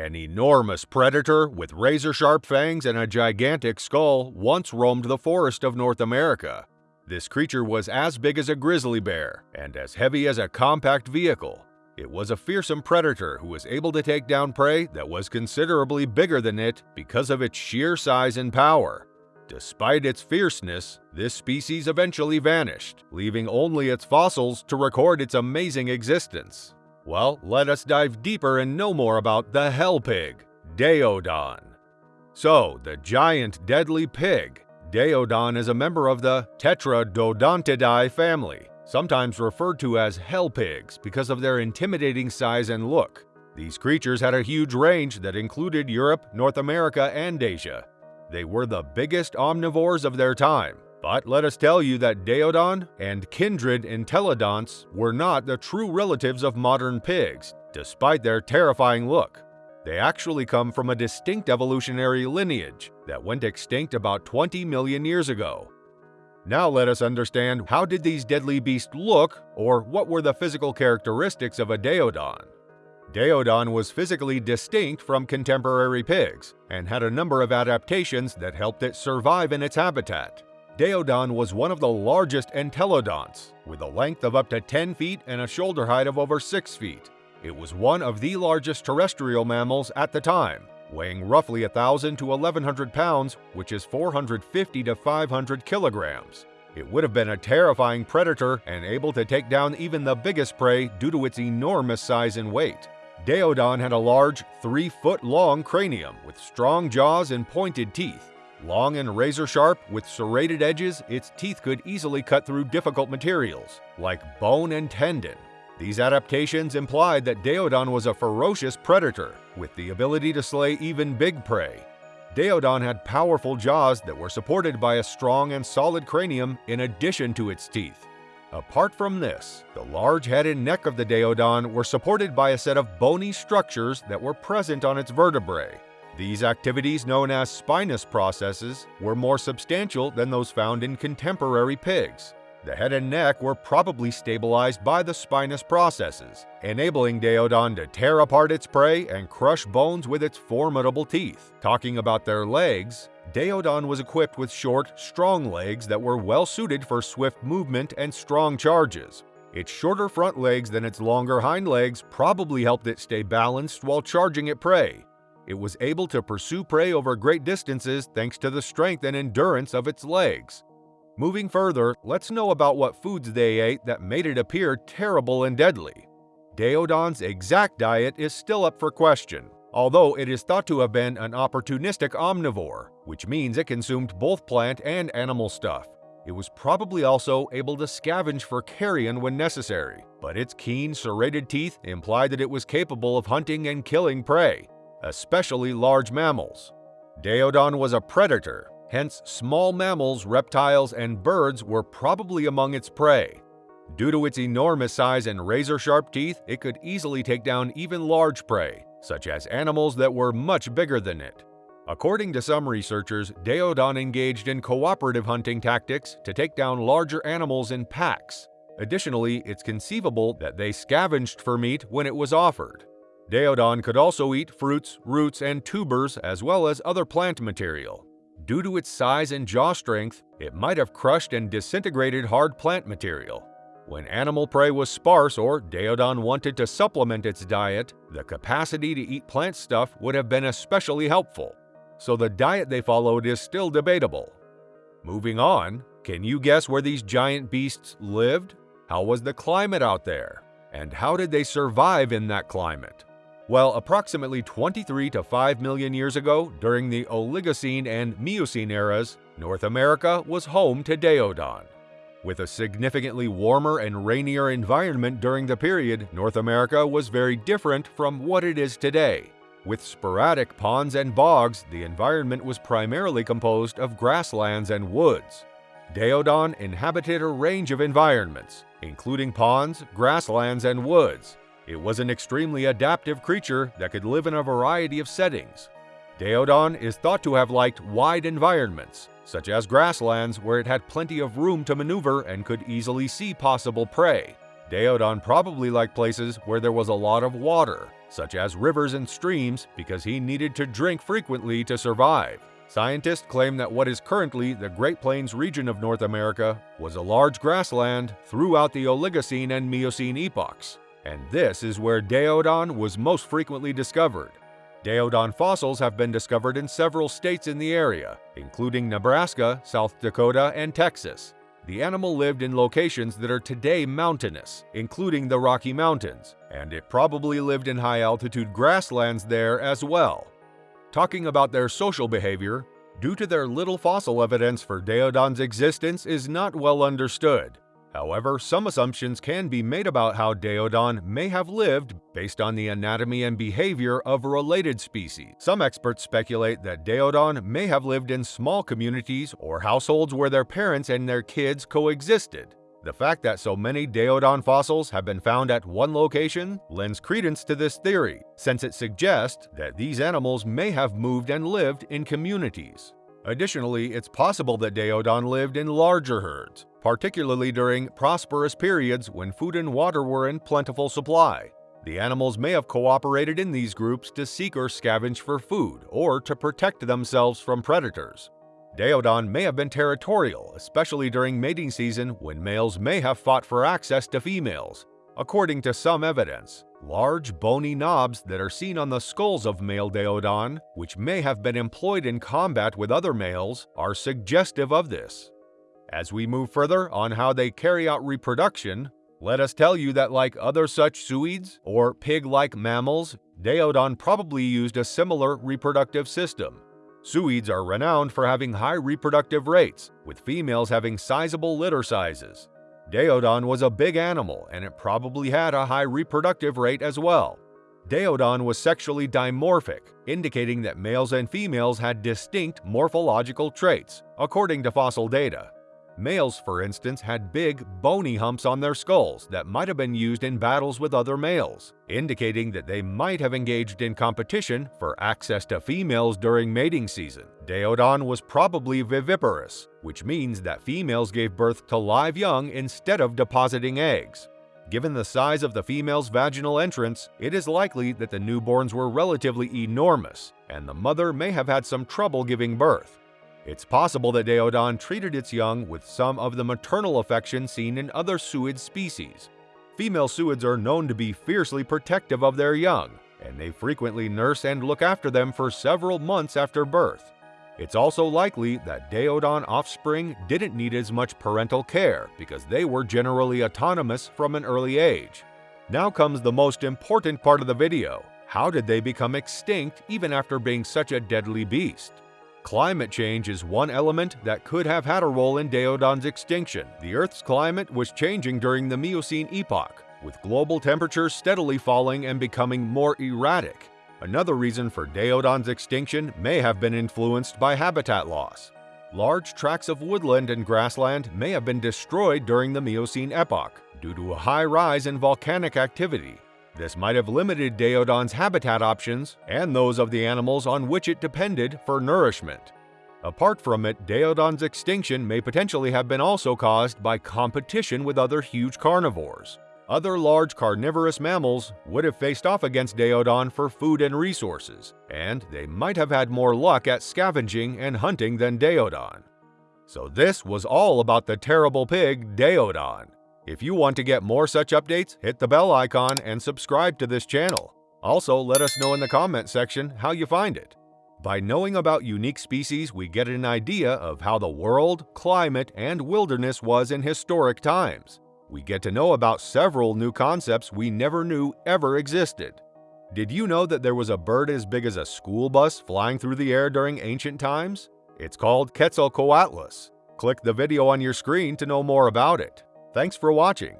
An enormous predator with razor-sharp fangs and a gigantic skull once roamed the forest of North America. This creature was as big as a grizzly bear and as heavy as a compact vehicle. It was a fearsome predator who was able to take down prey that was considerably bigger than it because of its sheer size and power. Despite its fierceness, this species eventually vanished, leaving only its fossils to record its amazing existence. Well, let us dive deeper and know more about the hell pig, Daeodon. So, the giant deadly pig, Daeodon is a member of the Entelodontidae family, sometimes referred to as hell pigs because of their intimidating size and look. These creatures had a huge range that included Europe, North America, and Asia. They were the biggest omnivores of their time, but let us tell you that Daeodon and kindred entelodonts were not the true relatives of modern pigs, despite their terrifying look. They actually come from a distinct evolutionary lineage that went extinct about 20 million years ago. Now let us understand how did these deadly beasts look, or what were the physical characteristics of a Daeodon. Daeodon was physically distinct from contemporary pigs and had a number of adaptations that helped it survive in its habitat. Daeodon was one of the largest entelodonts, with a length of up to 10 feet and a shoulder height of over 6 feet. It was one of the largest terrestrial mammals at the time, weighing roughly 1,000 to 1,100 pounds, which is 450 to 500 kilograms. It would have been a terrifying predator and able to take down even the biggest prey due to its enormous size and weight. Daeodon had a large, 3-foot-long cranium with strong jaws and pointed teeth. Long and razor sharp, with serrated edges, its teeth could easily cut through difficult materials, like bone and tendon. These adaptations implied that Daeodon was a ferocious predator, with the ability to slay even big prey. Daeodon had powerful jaws that were supported by a strong and solid cranium in addition to its teeth. Apart from this, the large head and neck of the Daeodon were supported by a set of bony structures that were present on its vertebrae. These activities, known as spinous processes, were more substantial than those found in contemporary pigs. The head and neck were probably stabilized by the spinous processes, enabling Daeodon to tear apart its prey and crush bones with its formidable teeth. Talking about their legs, Daeodon was equipped with short, strong legs that were well suited for swift movement and strong charges. Its shorter front legs than its longer hind legs probably helped it stay balanced while charging at prey, it was able to pursue prey over great distances thanks to the strength and endurance of its legs. Moving further, let's know about what foods they ate that made it appear terrible and deadly. Daeodon's exact diet is still up for question, although it is thought to have been an opportunistic omnivore, which means it consumed both plant and animal stuff. It was probably also able to scavenge for carrion when necessary, but its keen, serrated teeth implied that it was capable of hunting and killing prey, especially large mammals. Daeodon was a predator, hence small mammals, reptiles, and birds were probably among its prey. Due to its enormous size and razor-sharp teeth, it could easily take down even large prey, such as animals that were much bigger than it. According to some researchers, Daeodon engaged in cooperative hunting tactics to take down larger animals in packs. Additionally, it's conceivable that they scavenged for meat when it was offered. Daeodon could also eat fruits, roots, and tubers as well as other plant material. Due to its size and jaw strength, it might have crushed and disintegrated hard plant material. When animal prey was sparse or Daeodon wanted to supplement its diet, the capacity to eat plant stuff would have been especially helpful. So the diet they followed is still debatable. Moving on, can you guess where these giant beasts lived? How was the climate out there? And how did they survive in that climate? Well, approximately 23 to 5 million years ago, during the Oligocene and Miocene eras, North America was home to Daeodon. With a significantly warmer and rainier environment during the period, North America was very different from what it is today. With sporadic ponds and bogs, the environment was primarily composed of grasslands and woods. Daeodon inhabited a range of environments, including ponds, grasslands, and woods, it was an extremely adaptive creature that could live in a variety of settings. Daeodon is thought to have liked wide environments, such as grasslands where it had plenty of room to maneuver and could easily see possible prey. Daeodon probably liked places where there was a lot of water, such as rivers and streams, because he needed to drink frequently to survive. Scientists claim that what is currently the Great Plains region of North America was a large grassland throughout the Oligocene and Miocene epochs, and this is where Daeodon was most frequently discovered. Daeodon fossils have been discovered in several states in the area, including Nebraska, South Dakota, and Texas. The animal lived in locations that are today mountainous, including the Rocky Mountains, and it probably lived in high-altitude grasslands there as well. Talking about their social behavior, due to their little fossil evidence for Daeodon's existence is not well understood, However, some assumptions can be made about how Daeodon may have lived based on the anatomy and behavior of related species. Some experts speculate that Daeodon may have lived in small communities or households where their parents and their kids coexisted. The fact that so many Daeodon fossils have been found at one location lends credence to this theory, since it suggests that these animals may have moved and lived in communities. Additionally, it's possible that Daeodon lived in larger herds, particularly during prosperous periods when food and water were in plentiful supply. The animals may have cooperated in these groups to seek or scavenge for food or to protect themselves from predators. Daeodon may have been territorial, especially during mating season when males may have fought for access to females. According to some evidence, large bony knobs that are seen on the skulls of male Daeodon, which may have been employed in combat with other males, are suggestive of this. As we move further on how they carry out reproduction, let us tell you that like other such suids, or pig-like mammals, Daeodon probably used a similar reproductive system. Suids are renowned for having high reproductive rates, with females having sizable litter sizes. Daeodon was a big animal and it probably had a high reproductive rate as well. Daeodon was sexually dimorphic, indicating that males and females had distinct morphological traits, according to fossil data. Males, for instance, had big, bony humps on their skulls that might have been used in battles with other males, indicating that they might have engaged in competition for access to females during mating season. Daeodon was probably viviparous, which means that females gave birth to live young instead of depositing eggs. Given the size of the female's vaginal entrance, it is likely that the newborns were relatively enormous, and the mother may have had some trouble giving birth. It's possible that Daeodon treated its young with some of the maternal affection seen in other suid species. Female suids are known to be fiercely protective of their young, and they frequently nurse and look after them for several months after birth. It's also likely that Daeodon offspring didn't need as much parental care because they were generally autonomous from an early age. Now comes the most important part of the video. How did they become extinct even after being such a deadly beast? Climate change is one element that could have had a role in Daeodon's extinction. The Earth's climate was changing during the Miocene epoch, with global temperatures steadily falling and becoming more erratic. Another reason for Daeodon's extinction may have been influenced by habitat loss. Large tracts of woodland and grassland may have been destroyed during the Miocene epoch due to a high rise in volcanic activity, this might have limited Daeodon's habitat options and those of the animals on which it depended for nourishment. Apart from it, Daeodon's extinction may potentially have been also caused by competition with other huge carnivores. Other large carnivorous mammals would have faced off against Daeodon for food and resources, and they might have had more luck at scavenging and hunting than Daeodon. So this was all about the terrible pig, Daeodon. If you want to get more such updates, hit the bell icon and subscribe to this channel. Also, let us know in the comment section how you find it. By knowing about unique species, we get an idea of how the world, climate, and wilderness was in historic times. We get to know about several new concepts we never knew ever existed. Did you know that there was a bird as big as a school bus flying through the air during ancient times? It's called Quetzalcoatlus. Click the video on your screen to know more about it. Thanks for watching.